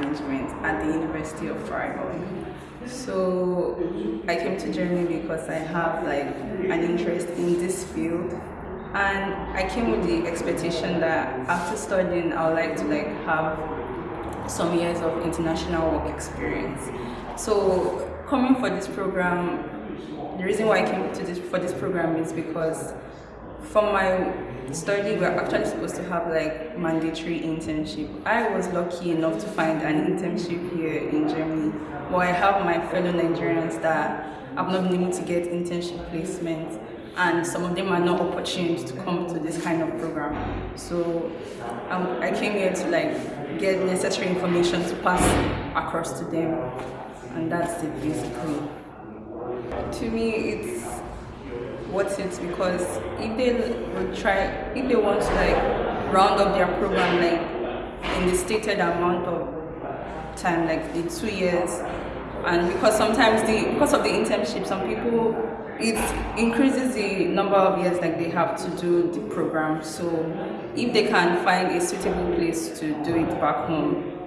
Management at the University of Freiburg. So I came to Germany because I have like an interest in this field and I came with the expectation that after studying I would like to like have some years of international work experience. So coming for this program the reason why I came to this for this program is because from my study we're actually supposed to have like mandatory internship. I was lucky enough to find an internship here in Germany. But I have my fellow Nigerians that have not been able to get internship placement and some of them are not opportune to come to this kind of program. So um, I came here to like get necessary information to pass across to them and that's it basically. To me it's what's it because if they would try if they want to like round up their program like in the stated amount of time like the two years and because sometimes the because of the internship some people it increases the number of years like they have to do the program. So if they can find a suitable place to do it back home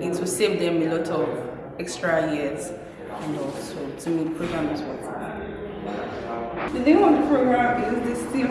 it will save them a lot of extra years and also to me the program is worth it the name of the program is the